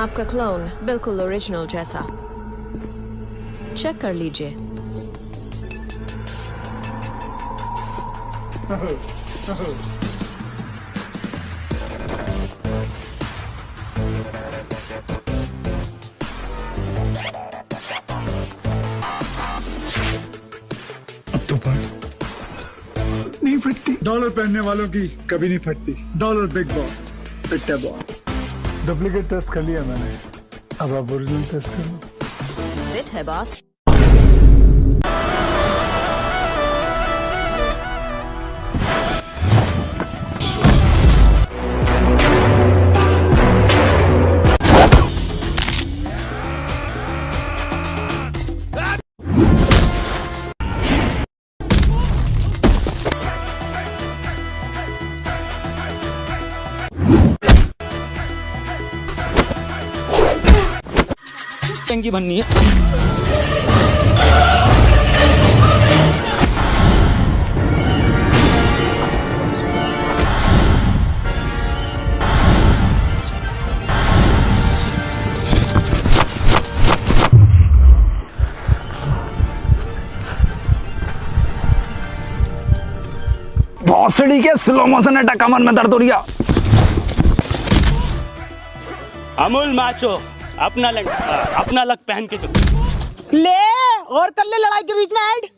आपका क्लोन बिल्कुल ओरिजिनल जैसा। चेक कर लीजिए। अब तो पर। नहीं फटती। डॉलर पहनने वालों की कभी नहीं फटती। डॉलर बिग बॉस पिट्टा बॉय डुप्लीकेट टेस्ट कर लिया मैंने। अब आप ओरिजिनल टेस्ट कर। फिट है बॉस टंकी बननी है। भौसड़ी के स्लो मोशन अटैक कमर में दर्द हो रही अमूल माचो। अपना लग अपना लग पहन के चलो। ले, और कर ले लड़ाई के बीच में ऐड।